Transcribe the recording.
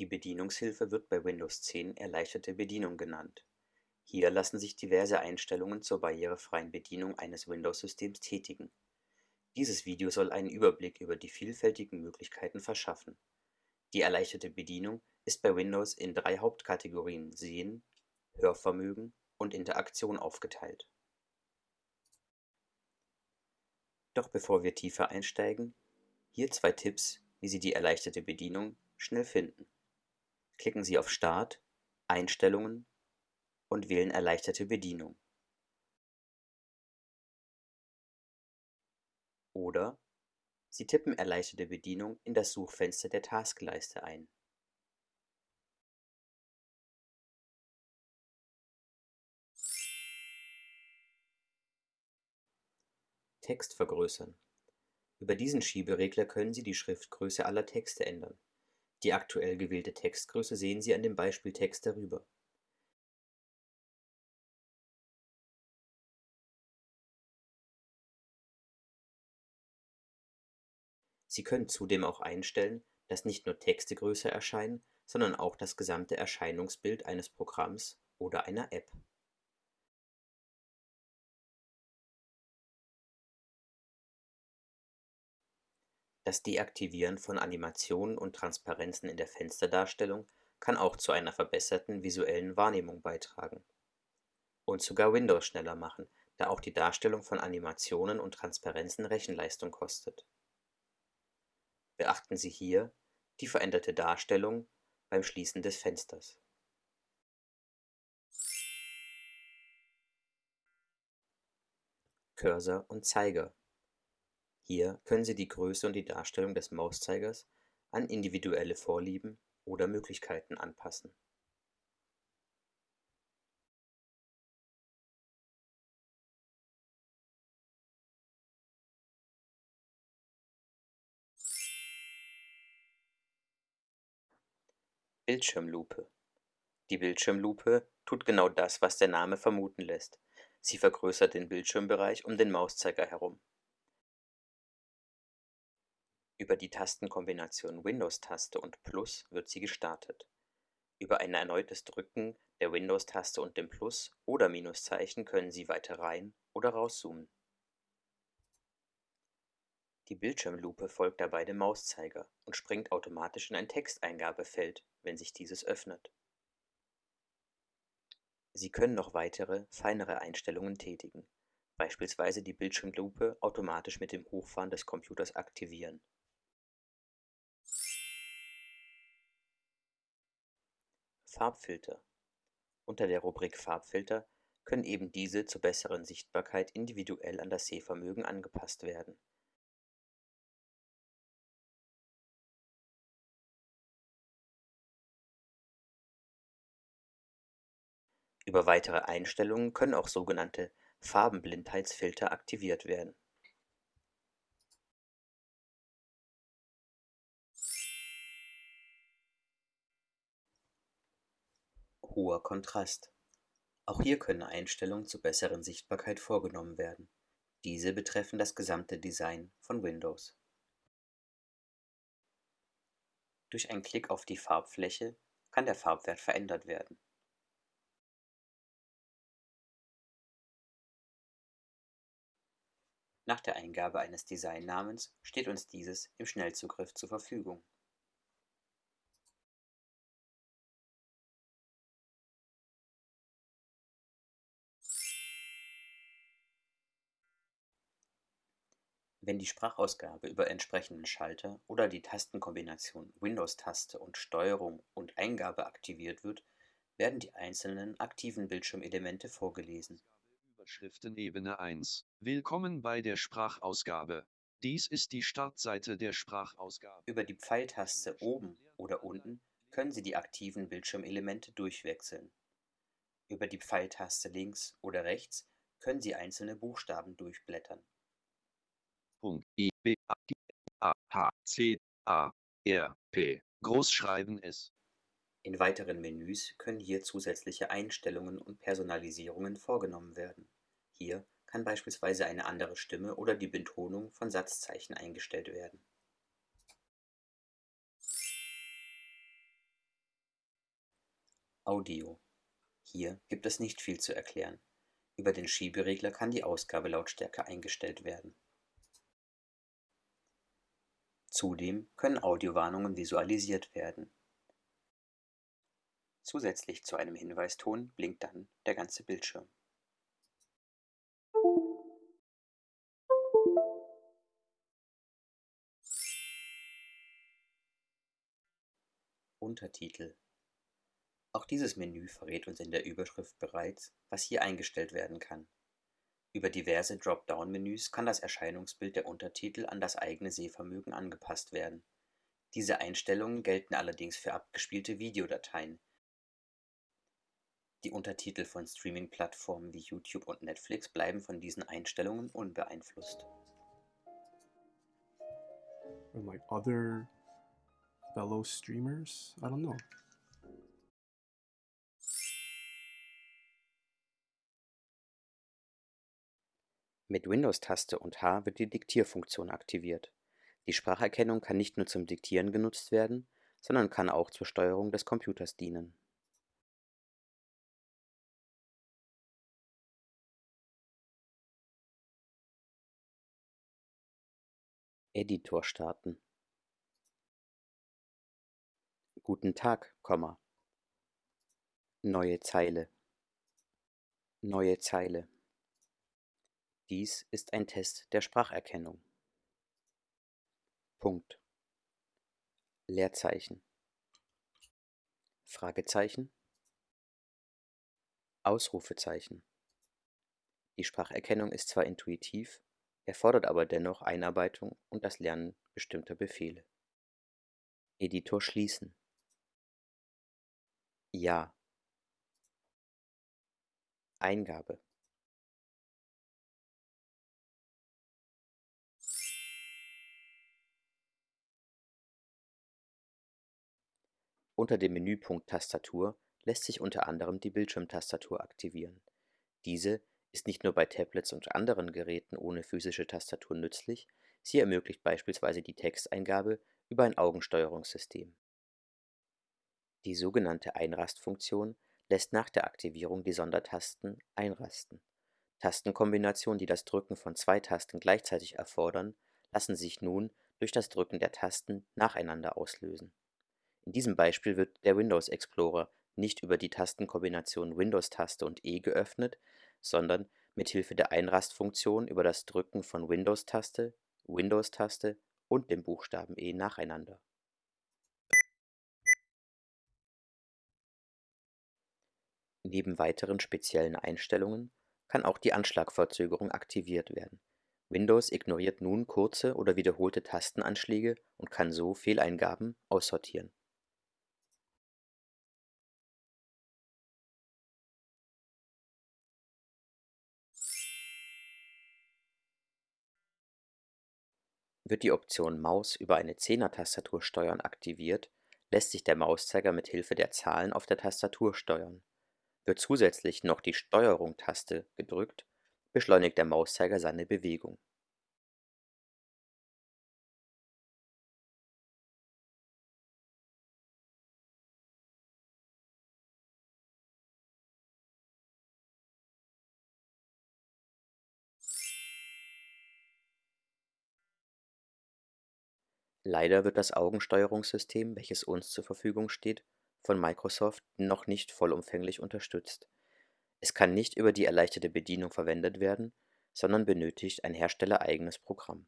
Die Bedienungshilfe wird bei Windows 10 Erleichterte Bedienung genannt. Hier lassen sich diverse Einstellungen zur barrierefreien Bedienung eines Windows-Systems tätigen. Dieses Video soll einen Überblick über die vielfältigen Möglichkeiten verschaffen. Die erleichterte Bedienung ist bei Windows in drei Hauptkategorien Sehen, Hörvermögen und Interaktion aufgeteilt. Doch bevor wir tiefer einsteigen, hier zwei Tipps, wie Sie die erleichterte Bedienung schnell finden. Klicken Sie auf Start, Einstellungen und wählen Erleichterte Bedienung. Oder Sie tippen Erleichterte Bedienung in das Suchfenster der Taskleiste ein. Text vergrößern. Über diesen Schieberegler können Sie die Schriftgröße aller Texte ändern. Die aktuell gewählte Textgröße sehen Sie an dem Beispieltext darüber. Sie können zudem auch einstellen, dass nicht nur Texte größer erscheinen, sondern auch das gesamte Erscheinungsbild eines Programms oder einer App. Das Deaktivieren von Animationen und Transparenzen in der Fensterdarstellung kann auch zu einer verbesserten visuellen Wahrnehmung beitragen. Und sogar Windows schneller machen, da auch die Darstellung von Animationen und Transparenzen Rechenleistung kostet. Beachten Sie hier die veränderte Darstellung beim Schließen des Fensters. Cursor und Zeiger hier können Sie die Größe und die Darstellung des Mauszeigers an individuelle Vorlieben oder Möglichkeiten anpassen. Bildschirmlupe Die Bildschirmlupe tut genau das, was der Name vermuten lässt. Sie vergrößert den Bildschirmbereich um den Mauszeiger herum. Über die Tastenkombination Windows-Taste und Plus wird sie gestartet. Über ein erneutes Drücken der Windows-Taste und dem Plus- oder Minuszeichen können Sie weiter rein oder rauszoomen. Die Bildschirmlupe folgt dabei dem Mauszeiger und springt automatisch in ein Texteingabefeld, wenn sich dieses öffnet. Sie können noch weitere, feinere Einstellungen tätigen, beispielsweise die Bildschirmlupe automatisch mit dem Hochfahren des Computers aktivieren Farbfilter Unter der Rubrik Farbfilter können eben diese zur besseren Sichtbarkeit individuell an das Sehvermögen angepasst werden. Über weitere Einstellungen können auch sogenannte Farbenblindheitsfilter aktiviert werden Hoher Kontrast. Auch hier können Einstellungen zur besseren Sichtbarkeit vorgenommen werden. Diese betreffen das gesamte Design von Windows. Durch einen Klick auf die Farbfläche kann der Farbwert verändert werden. Nach der Eingabe eines Designnamens steht uns dieses im Schnellzugriff zur Verfügung Wenn die Sprachausgabe über entsprechenden Schalter oder die Tastenkombination Windows-Taste und Steuerung und Eingabe aktiviert wird, werden die einzelnen aktiven Bildschirmelemente vorgelesen. Überschriften Ebene 1. Willkommen bei der Sprachausgabe. Dies ist die Startseite der Sprachausgabe. Über die Pfeiltaste oben oder unten können Sie die aktiven Bildschirmelemente durchwechseln. Über die Pfeiltaste links oder rechts können Sie einzelne Buchstaben durchblättern. I B A G A H C A R P Großschreiben ist. In weiteren Menüs können hier zusätzliche Einstellungen und Personalisierungen vorgenommen werden. Hier kann beispielsweise eine andere Stimme oder die Betonung von Satzzeichen eingestellt werden Audio. Hier gibt es nicht viel zu erklären. Über den Schieberegler kann die Ausgabelautstärke eingestellt werden. Zudem können Audiowarnungen visualisiert werden. Zusätzlich zu einem Hinweiston blinkt dann der ganze Bildschirm. Untertitel Auch dieses Menü verrät uns in der Überschrift bereits, was hier eingestellt werden kann. Über diverse Dropdown-Menüs kann das Erscheinungsbild der Untertitel an das eigene Sehvermögen angepasst werden. Diese Einstellungen gelten allerdings für abgespielte Videodateien. Die Untertitel von Streaming-Plattformen wie YouTube und Netflix bleiben von diesen Einstellungen unbeeinflusst. And like other fellow streamers, I don't know. Mit Windows-Taste und H wird die Diktierfunktion aktiviert. Die Spracherkennung kann nicht nur zum Diktieren genutzt werden, sondern kann auch zur Steuerung des Computers dienen. Editor starten. Guten Tag, Neue Zeile. Neue Zeile. Dies ist ein Test der Spracherkennung. Punkt. Leerzeichen. Fragezeichen. Ausrufezeichen. Die Spracherkennung ist zwar intuitiv, erfordert aber dennoch Einarbeitung und das Lernen bestimmter Befehle. Editor schließen. Ja. Eingabe. Unter dem Menüpunkt Tastatur lässt sich unter anderem die Bildschirmtastatur aktivieren. Diese ist nicht nur bei Tablets und anderen Geräten ohne physische Tastatur nützlich, sie ermöglicht beispielsweise die Texteingabe über ein Augensteuerungssystem. Die sogenannte Einrastfunktion lässt nach der Aktivierung die Sondertasten einrasten. Tastenkombinationen, die das Drücken von zwei Tasten gleichzeitig erfordern, lassen sich nun durch das Drücken der Tasten nacheinander auslösen in diesem Beispiel wird der Windows Explorer nicht über die Tastenkombination Windows-Taste und E geöffnet, sondern mit Hilfe der Einrastfunktion über das Drücken von Windows-Taste, Windows-Taste und dem Buchstaben E nacheinander. Neben weiteren speziellen Einstellungen kann auch die Anschlagverzögerung aktiviert werden. Windows ignoriert nun kurze oder wiederholte Tastenanschläge und kann so Fehleingaben aussortieren Wird die Option Maus über eine Zehner-Tastatur steuern aktiviert, lässt sich der Mauszeiger mit Hilfe der Zahlen auf der Tastatur steuern. Wird zusätzlich noch die Steuerung-Taste gedrückt, beschleunigt der Mauszeiger seine Bewegung Leider wird das Augensteuerungssystem, welches uns zur Verfügung steht, von Microsoft noch nicht vollumfänglich unterstützt. Es kann nicht über die erleichterte Bedienung verwendet werden, sondern benötigt ein herstellereigenes Programm